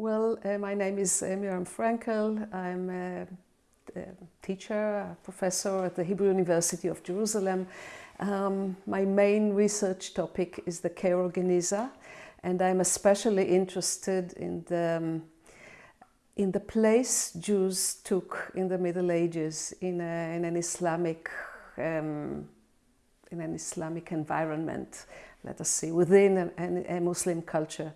Well, uh, my name is uh, Miriam Frenkel. I'm a, a, teacher, a professor at the Hebrew University of Jerusalem. Um, my main research topic is the Cairo and I'm especially interested in the, um, in the place Jews took in the Middle Ages in, a, in an Islamic um, in an Islamic environment, let us see, within a Muslim culture.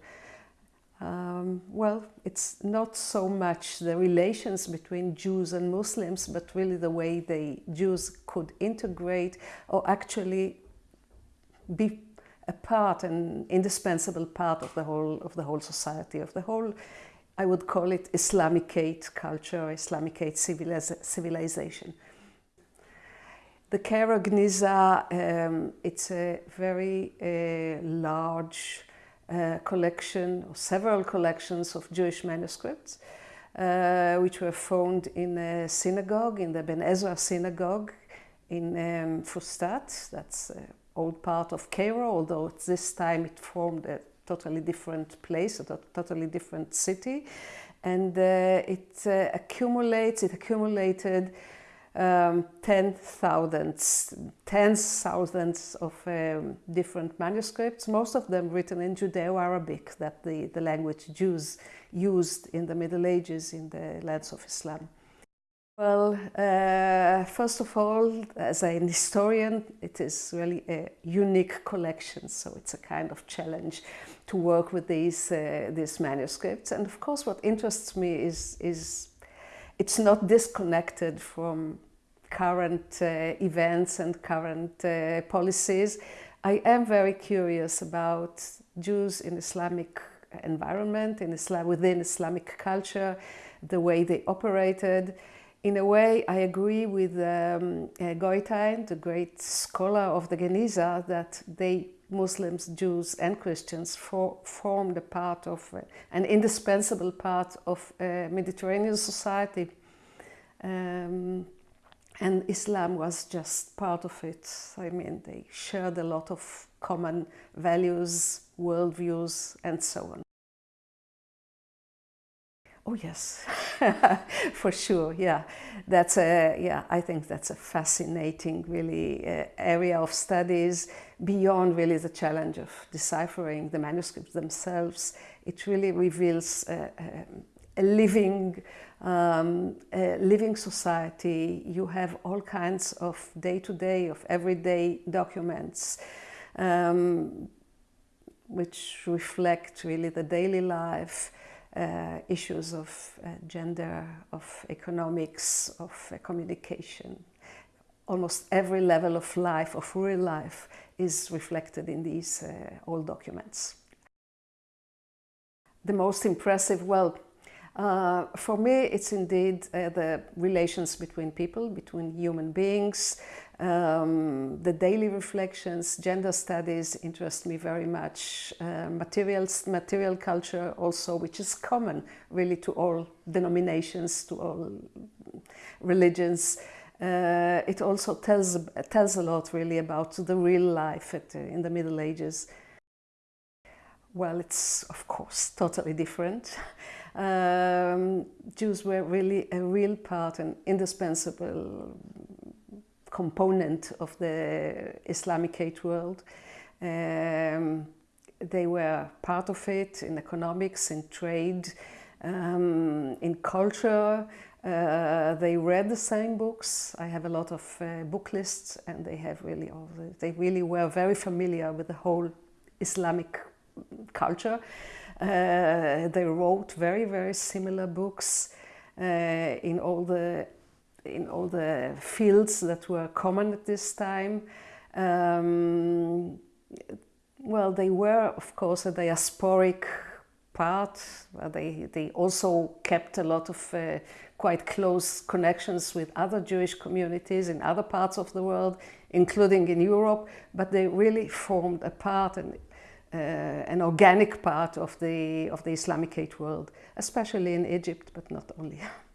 Um, well, it's not so much the relations between Jews and Muslims, but really the way the Jews could integrate or actually be a part, an indispensable part of the whole of the whole society, of the whole, I would call it Islamicate culture, Islamicate civilization. The Cairo Geniza, um, it's a very uh, large uh, collection, or several collections of Jewish manuscripts, uh, which were found in a synagogue, in the Ben Ezra synagogue in um, Fustat. That's an old part of Cairo, although at this time it formed a totally different place, a totally different city. And uh, it uh, accumulates, it accumulated um, ten thousands, tens thousands of um, different manuscripts, most of them written in Judeo-Arabic, that the, the language Jews used in the Middle Ages in the lands of Islam. Well, uh, first of all, as an historian, it is really a unique collection, so it's a kind of challenge to work with these, uh, these manuscripts. And of course, what interests me is, is it's not disconnected from current uh, events and current uh, policies. I am very curious about Jews in Islamic environment, in Islam, within Islamic culture, the way they operated. In a way, I agree with um, uh, Goitein, the great scholar of the Geniza, that they, Muslims, Jews and Christians, for, formed a part of, uh, an indispensable part of uh, Mediterranean society. Um, and Islam was just part of it. I mean, they shared a lot of common values, worldviews, and so on. Oh yes, for sure. Yeah, that's a yeah. I think that's a fascinating, really, uh, area of studies beyond really the challenge of deciphering the manuscripts themselves. It really reveals uh, uh, a living, um, a living society. You have all kinds of day-to-day, -day, of everyday documents, um, which reflect really the daily life, uh, issues of uh, gender, of economics, of uh, communication. Almost every level of life, of real life, is reflected in these uh, old documents. The most impressive, well, uh, for me, it's indeed uh, the relations between people, between human beings. Um, the daily reflections, gender studies interest me very much. Uh, materials, material culture also, which is common really to all denominations, to all religions. Uh, it also tells, tells a lot really about the real life at, uh, in the Middle Ages. Well, it's of course totally different. Um, Jews were really a real part, an indispensable component of the Islamicate world. Um, they were part of it in economics, in trade, um, in culture. Uh, they read the same books. I have a lot of uh, book lists and they have really, all the, they really were very familiar with the whole Islamic culture. Uh, they wrote very, very similar books uh, in all the in all the fields that were common at this time. Um, well, they were, of course, a diasporic part. They, they also kept a lot of uh, quite close connections with other Jewish communities in other parts of the world, including in Europe, but they really formed a part and uh, an organic part of the, of the Islamicate world, especially in Egypt, but not only.